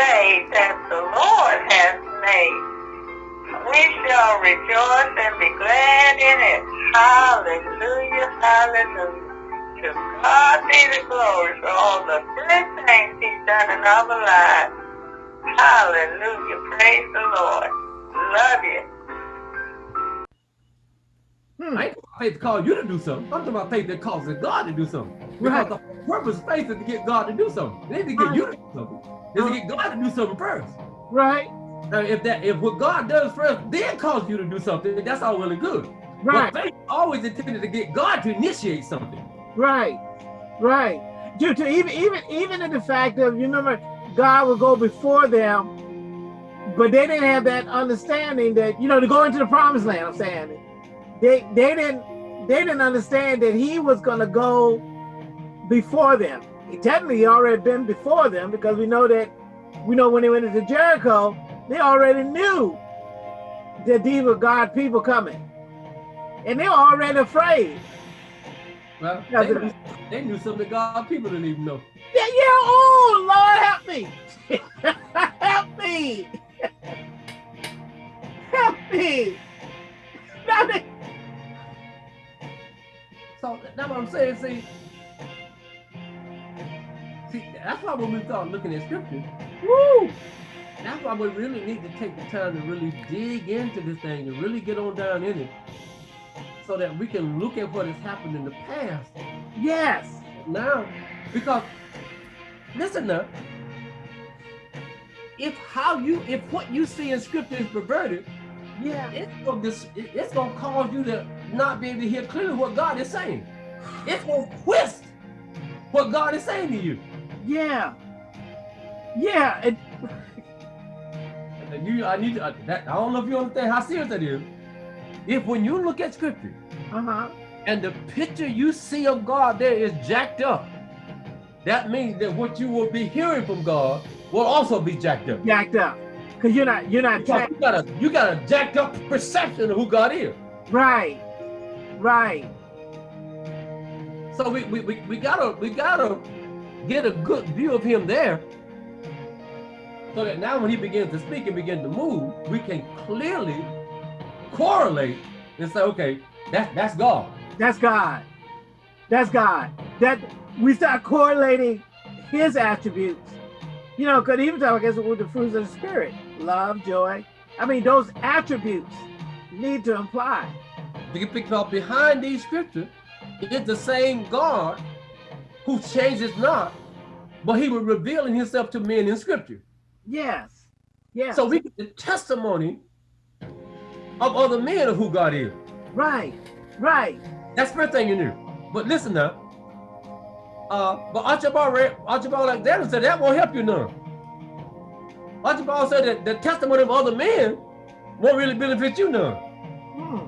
day that the Lord has made. We shall rejoice and be glad in it. Hallelujah, hallelujah. To God be the glory for all the good things he's done in our lives. Hallelujah, praise the Lord. Love you. Hmm. I ain't faith to call you to do something. I'm talking about faith that causes God to do something. Because right. the purpose of faith is to get God to do something. It ain't to get you to do something. To get God to do something first. Right. Now, if that if what God does first then cause you to do something, that's all really good. Right. But faith always intended to get God to initiate something. Right. Right. Due to even even even in the fact of you remember God will go before them, but they didn't have that understanding that you know to go into the promised land. I'm saying they they didn't they didn't understand that he was going to go before them. He technically already been before them because we know that we know when they went into Jericho, they already knew that these were God people coming. And they were already afraid. Well, they knew, they knew something God people didn't even know. Yeah, yeah, oh, Lord, help me. help me. help me. They, so that's what I'm saying. See, why when we start looking at scripture, woo, that's why we really need to take the time to really dig into this thing, to really get on down in it, so that we can look at what has happened in the past. Yes. Now, because listen now, if how you, if what you see in scripture is perverted, yeah, it's gonna it's gonna cause you to not be able to hear clearly what God is saying. It's gonna twist what God is saying to you. Yeah, yeah. It, you, I need to. Uh, that, I don't know if you understand how serious that is. If when you look at scripture, uh -huh. and the picture you see of God there is jacked up, that means that what you will be hearing from God will also be jacked up. Jacked up. Because you're not, you're not. You got a, you got a jacked up perception of who God is. Right, right. So we, we, we, we gotta, we gotta get a good view of him there. So that now when he begins to speak and begin to move, we can clearly correlate and say, okay, that's that's God. That's God. That's God. That we start correlating his attributes you know, because even talk, I guess, with the fruits of the spirit, love, joy. I mean, those attributes need to imply. Because behind these scriptures is the same God who changes not, but he was revealing himself to men in scripture. Yes. Yes. So we get the testimony of other men of who God is. Right. Right. That's the first thing you knew. But listen now, uh, but Archibald, Archibald Alexander said that won't help you none. Archibald said that the testimony of other men won't really benefit you none. Hmm.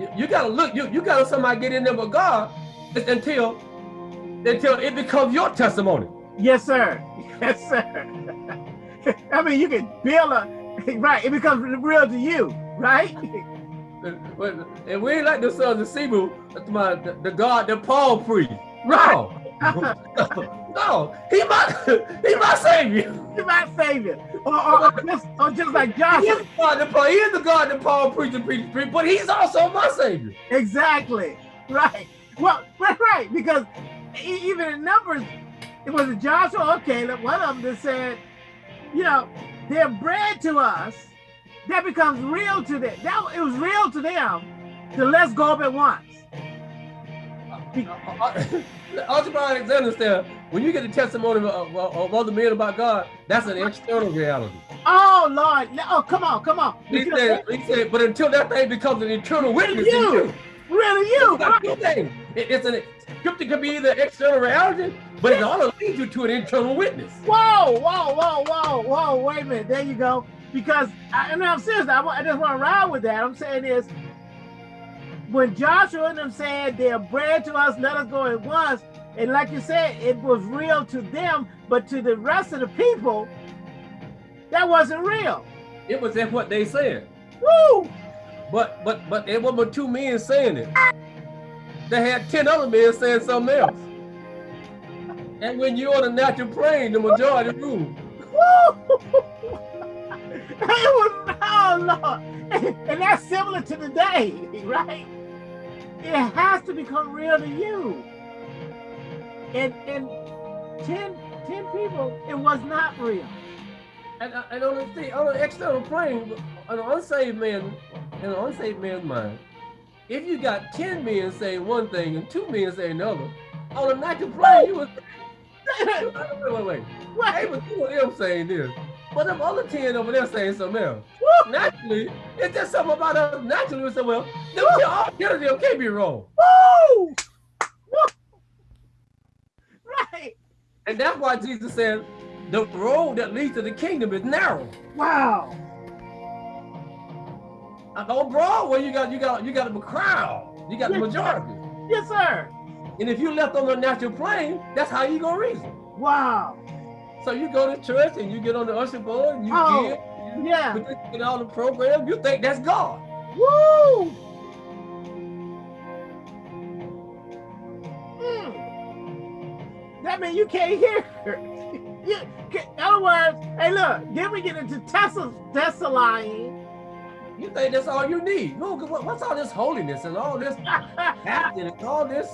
You, you, gotta look, you, you gotta somebody get in there with God until until it becomes your testimony. Yes, sir. Yes, sir. I mean, you can build a, right, it becomes real to you, right? and we ain't like the sons of Sceva, my the, the God that Paul preached. No. no, he my he my savior. He my savior. Or, or, or, just, or just like Joshua. He is, God that Paul, he is the God that Paul preached and preached, preached, but he's also my savior. Exactly. Right. Well, right, right. Because even in Numbers, it was Joshua or Caleb, one of them that said, you know, they're bread to us that becomes real to them. That it was real to them to let's go up at once. Archibald Alexander said, when you get the testimony of, of, other men about God, that's an external reality. Oh Lord! Oh, come on, come on. He said, he said, but until that thing becomes an internal witness you. you. Really, you. It's, it, it's an scripture can be either external reality, but it ought to lead you to an internal witness. Whoa, whoa, whoa, whoa, whoa! Wait a minute. There you go because I, and I'm serious. I, I just want to ride with that. I'm saying is when Joshua and them said they're bread to us, let us go at once. And like you said, it was real to them, but to the rest of the people, that wasn't real. It was just what they said. Woo! But but but it wasn't two men saying it. They had 10 other men saying something else. And when you're on a natural plane, the majority rule. it was oh Lord. And that's similar to today, right? It has to become real to you. And and 10, 10 people, it was not real. And, uh, and on the on an external plane, an unsaved man, in an unsaved man's mind, if you got 10 men saying one thing and two men saying another, on a natural plane, you was wait, wait, wait. But two of them saying this. But them other 10 over there saying something else. Woo! Naturally, it's just something about us. Naturally, we say, well, them all 10 of them can't be wrong. Woo! Woo! Right. And that's why Jesus said, the road that leads to the kingdom is narrow. Wow. On Broadway, you got you got you got a crowd. You got yes, the majority. Sir. Yes, sir. And if you left on the natural plane, that's how you gonna reason. Wow. So you go to church and you get on the usher board and you oh, give, you yeah, get all the program. You think that's God. Woo! Mm. That means you can't hear. you, in other words, hey, look, then we get into Tesla, Tesla You think that's all you need? No, what's all this holiness and all this acting and all this,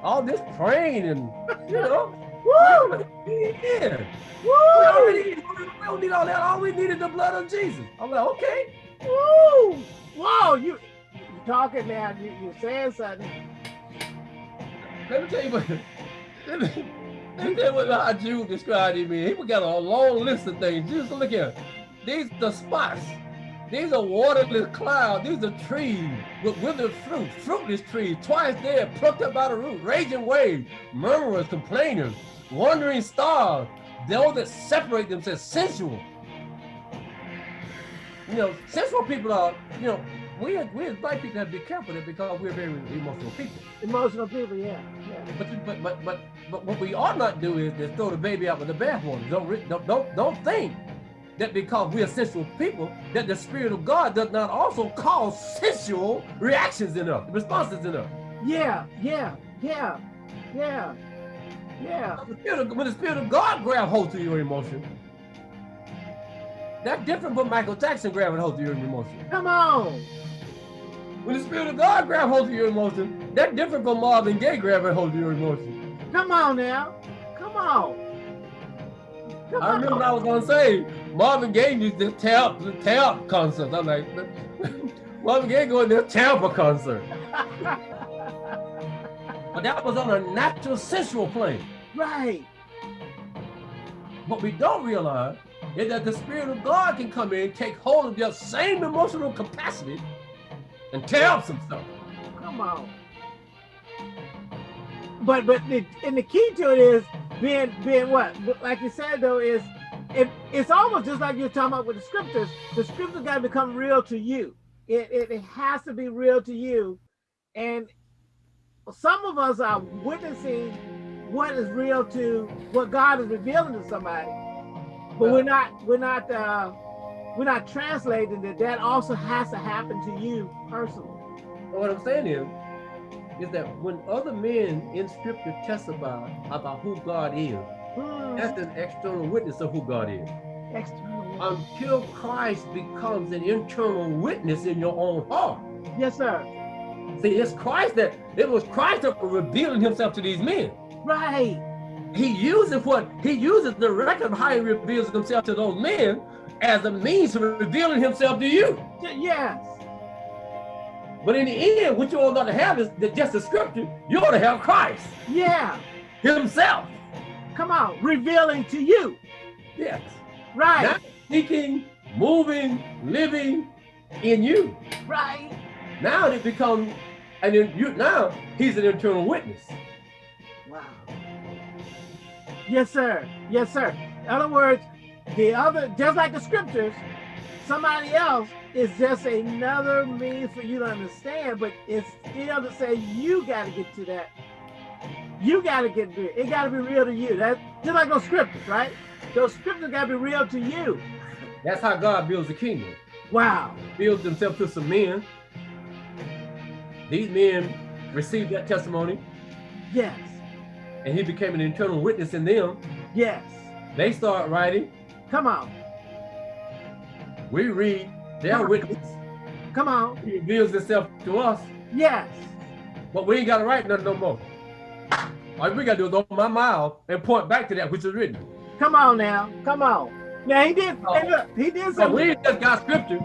all this praying and you know? Woo! Yeah. Woo! We, already, we don't need all that. All we need is the blood of Jesus. I'm like, okay. Woo! Whoa! You, you talking now? You, you saying something? Let me tell you what. Let me, let me tell you what how Jude described him. He got a long list of things. Just look here. These the spots. These are waterless clouds. These are trees with withered fruit, fruitless trees, twice dead, plucked up by the root, raging waves, murmurers, complainers, wandering stars, those that separate themselves, sensual. You know, sensual people are, you know, we we as black people have to be careful because we're very emotional people. Emotional people, yeah. yeah. But but but but but what we ought not do is, is throw the baby out with the bathwater. Don't don't don't don't think that because we are sensual people, that the Spirit of God does not also cause sensual reactions in us, responses in us. Yeah, yeah, yeah, yeah. Yeah. When the Spirit of God grab hold of your emotion, that's different from Michael Jackson grabbing hold of your emotion. Come on. When the Spirit of God grab hold of your emotion, that's different from Marvin Gaye grabbing hold of your emotion. Come on now. Come on. I remember. I was gonna say Marvin Gaye used to tap the tap concert. I'm like Marvin Gaye going to Tampa concert. but that was on a natural sensual plane. Right. What we don't realize is that the Spirit of God can come in, take hold of your same emotional capacity, and tear up some stuff. Come on. But but the, and the key to it is being being what? Like you said though, is it, it's almost just like you're talking about with the scriptures. The scriptures got to become real to you. It, it, it has to be real to you. And some of us are witnessing what is real to what God is revealing to somebody, but we're not we're not uh, we're not translating that. That also has to happen to you personally. What I'm saying is, is that when other men in Scripture testify about who God is, hmm. that's an external witness of who God is. External. Until Christ becomes an internal witness in your own heart. Yes, sir. See, it's Christ that it was Christ that was revealing himself to these men. Right. He uses what he uses the record of how he reveals himself to those men as a means of revealing himself to you. Yes. But in the end, what you ought not to have is just the scripture. You ought to have Christ. Yeah. Himself. Come on, revealing to you. Yes. Right. Not speaking, moving, living in you. Right. Now it becomes, and then you now he's an internal witness. Wow. Yes, sir. Yes, sir. In other words, the other, just like the scriptures, somebody else is just another means for you to understand, but it's still to say you got to get to that. You got to get real. It It got to be real to you. That just like those scriptures, right? Those scriptures got to be real to you. That's how God builds the kingdom. Wow. Builds himself to some men. These men received that testimony. Yes. and he became an internal witness in them. Yes. They start writing. Come on. We read their witness. Come on. He reveals himself to us, Yes. but we ain't got to write nothing no more. All we got to do is open my mouth and point back to that which is written. Come on now. Come on. Now he did. Oh. Hey, look, he did So something. we ain't just got scripture,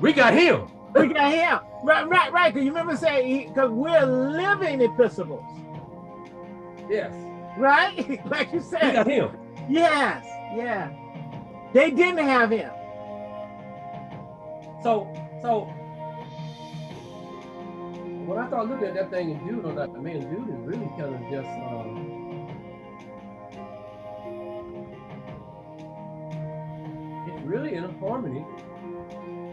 we got him. We got him. Right, right, right. Because you remember saying, because we're living epistles, Yes, right? like you said. we got him. Yes, yeah. They didn't have him. So, so when I started looking at that thing in Jude, I was like, man, Jude is really kind of just. Um, it's really in harmony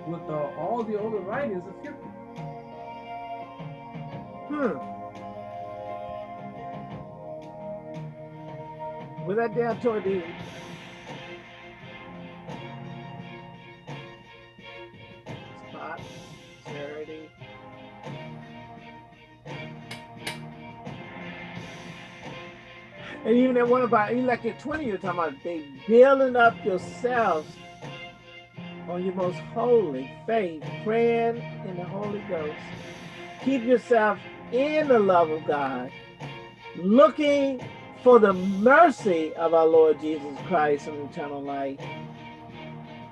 with uh, all the other writings of Scripture. Hmm. Was that down toward the And even that one even like at 20, you're talking about they building up yourselves on your most holy faith, praying in the Holy Ghost. Keep yourself in the love of God, looking for the mercy of our Lord Jesus Christ and eternal life.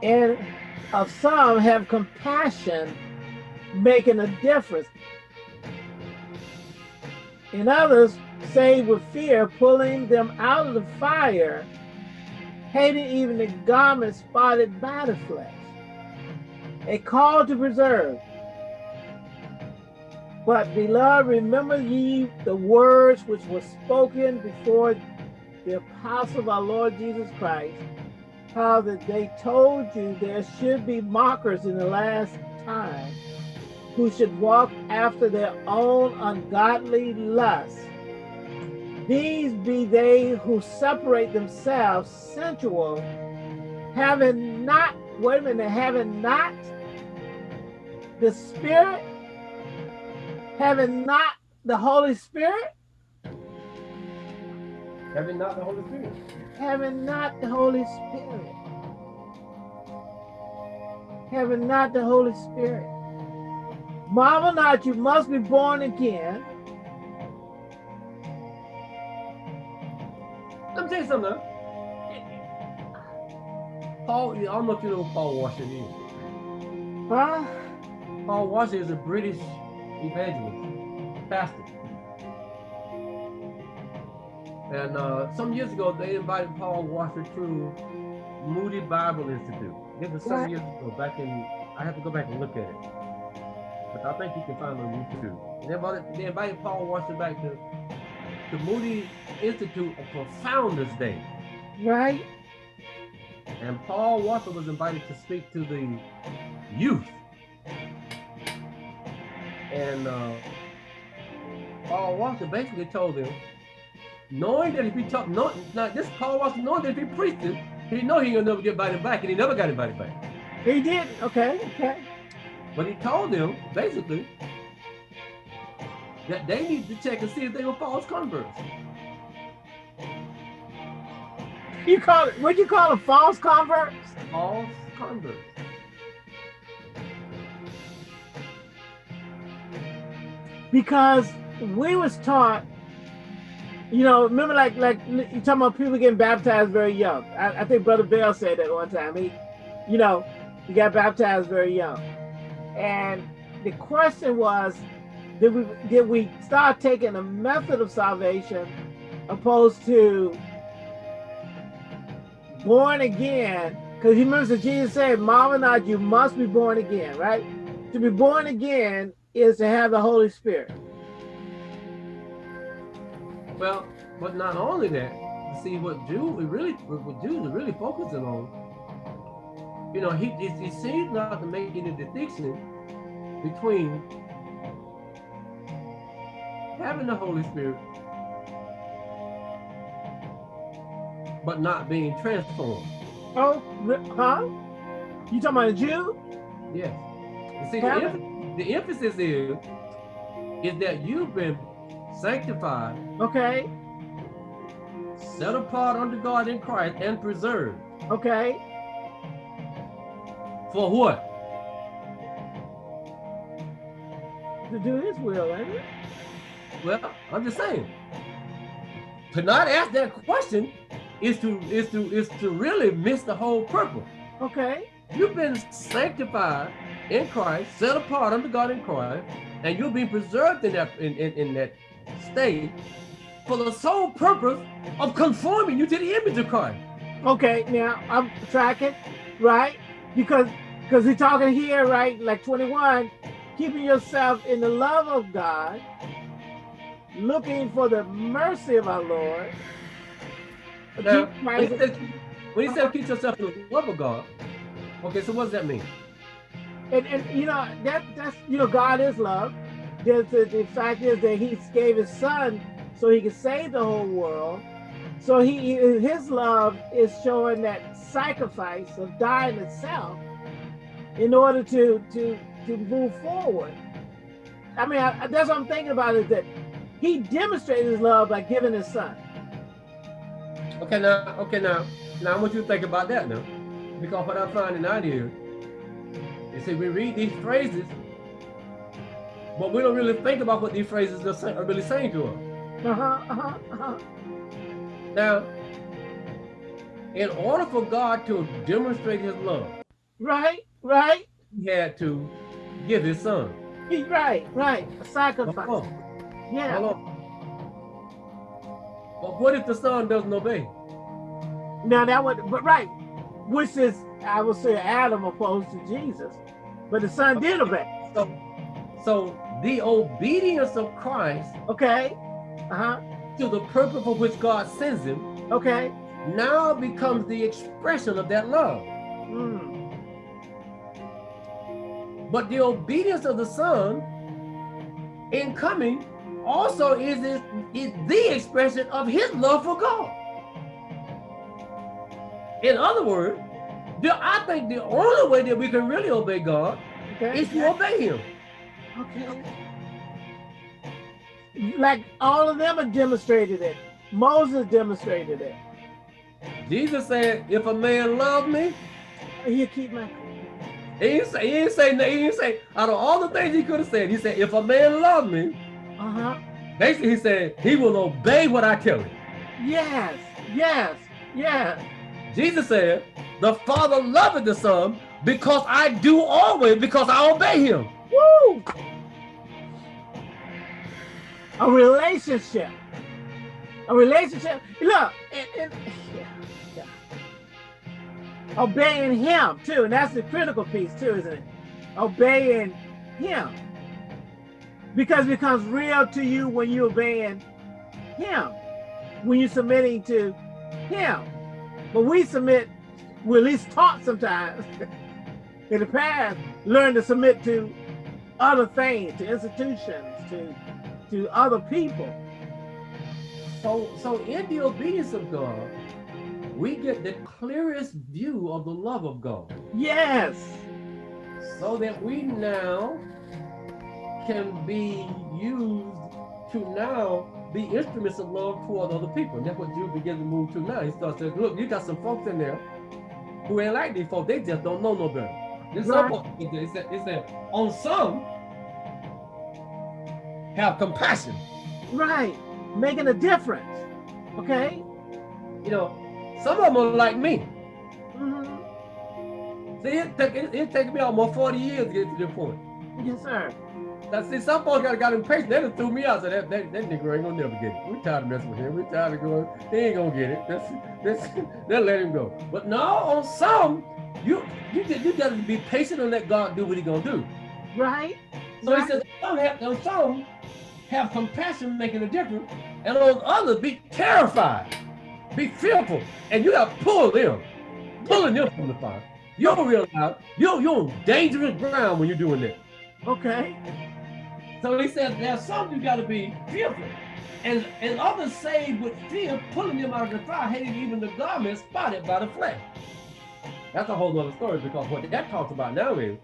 And of some have compassion, making a difference. In others, save with fear, pulling them out of the fire, hating even the garment spotted by the flesh. A call to preserve. But beloved, remember ye the words which were spoken before the apostle of our Lord Jesus Christ, how that they told you there should be mockers in the last time, who should walk after their own ungodly lusts. These be they who separate themselves sensual, having not, wait a minute, having not the Spirit, having not the Holy Spirit, Having not the Holy Spirit. having not the Holy Spirit, having not the Holy Spirit. Marvel not, you must be born again. Let me tell you something. Paul, I don't know if you know who Paul Washington is. Huh? Paul Washington is a British evangelist, pastor. And uh, some years ago, they invited Paul Washer to Moody Bible Institute. This was some What? years ago, back in, I have to go back and look at it. But I think you can find it on YouTube. They invited, they invited Paul Washer back to, to Moody Institute for Founders Day. Right? And Paul Walker was invited to speak to the youth. And uh, Paul Walker basically told them, knowing that if he talked, no, not this Paul Walker, knowing that if he preached it, he know he gonna never get invited back, and he never got invited back. He did. Okay, okay. But he told them basically that they need to check and see if they were false converts. You call it, what'd you call them, false converts? False converts. because we was taught you know remember like like you talking about people getting baptized very young i, I think brother bell said that one time he you know he got baptized very young and the question was did we did we start taking a method of salvation opposed to born again because remember jesus said marvel not you must be born again right to be born again is to have the Holy Spirit. Well, but not only that, see what Jude we really what Jude is really focusing on. You know, he, he seems not to make any distinction between having the Holy Spirit but not being transformed. Oh, huh? You talking about a Jew? Yes. You see, the, emph- the emphasis is is that you've been sanctified Okay. set apart unto God in Christ and preserved. Okay. For what? To do his will, ain't it? Well, I'm just saying. To not ask that question is to is to is to really miss the whole purpose. Okay. You've been sanctified in Christ, set apart under God in Christ, and you'll be preserved in that in, in, in that state for the sole purpose of conforming you to the image of Christ. Okay, now I'm tracking, right? Because because we're talking here, right? Like 21, keeping yourself in the love of God, looking for the mercy of our Lord. Now, when he Christ- says, when he says keep yourself in the love of God, okay, so what does that mean? and, and you know that that's you know God is love. There's the, the fact is that He gave His Son so He could save the whole world. So He His love is showing that sacrifice of dying itself in order to to to move forward. I mean, I, that's what I'm thinking about is that He demonstrated His love by giving His Son. Okay, now, okay, now, now I want you to think about that now, because what I'm finding out here is that we read these phrases, but we don't really think about what these phrases are, are really saying to us. Uh huh. Uh huh. Uh-huh. Now, in order for God to demonstrate His love, Right. Right. He had to give His Son. He- Right. Right. A sacrifice. Yeah. hold on. But what if the Son doesn't obey? Now that would, but right, which is I would say Adam opposed to Jesus, but the son did obey. So, so the obedience of Christ Okay, uh huh. to the purpose for which God sends Him Okay. now becomes the expression of that love. Mm. But the obedience of the Son in coming also is, is, is the expression of his love for God. In other words, the, I think the only way that we can really obey God Okay. is to obey him. Okay. Like all of them have demonstrated it. Moses demonstrated it. Jesus said, if a man love me, You keep my. he didn't say, he didn't say, he didn't say, out of all the things he could have said, he said, if a man love me, Uh huh. basically he said, he will obey what I tell him. Yes. Yes. Yes. Jesus said, the Father loveth the Son because I do always, because I obey him. Woo! A relationship. A relationship. Look, yeah, yeah. obeying him too, and that's the critical piece too, isn't it? Obeying him. Because it becomes real to you when you're obeying him, when you're submitting to him. But we submit, we're at least taught sometimes in the past, learn to submit to other things, to institutions, to to other people. So, so in the obedience of God, we get the clearest view of the love of God. Yes. So that we now can be used to now be instruments of love toward other people. And that's what Jude begins to move to now. He starts saying, look, you got some folks in there who ain't like these folks. They just don't know no better. There's some Right. folks, it said, it said, on some, have compassion. Right. Making a difference. Okay. You know, some of them are like me. Mhm. See, it took it, it taken me almost 40 years to get to this point. Yes, sir. Now, see, some folks got, got impatient. They done threw me out. So that, that, that nigga ain't gonna never get it. We tired of messing with him. We tired of going. He ain't gonna get it. That's that's. Then let him go. But no, on some, you you just, you gotta be patient and let God do what He gonna do. Right. So He Right. says, some have, on some have compassion, making a difference, and on others be terrified, be fearful, and you got to pull them, pulling them from the fire. You don't realize you're you're on dangerous ground when you're doing that. Okay. So he said there's some you gotta be fearful. And and others saved with fear, pulling them out of the fire, hating even the garment spotted by the flesh. That's a whole other story because what that talks about now is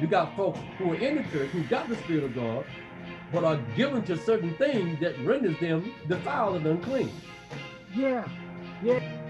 you got folks who are in the church who got the spirit of God, but are given to certain things that renders them defiled and unclean. Yeah. Yeah.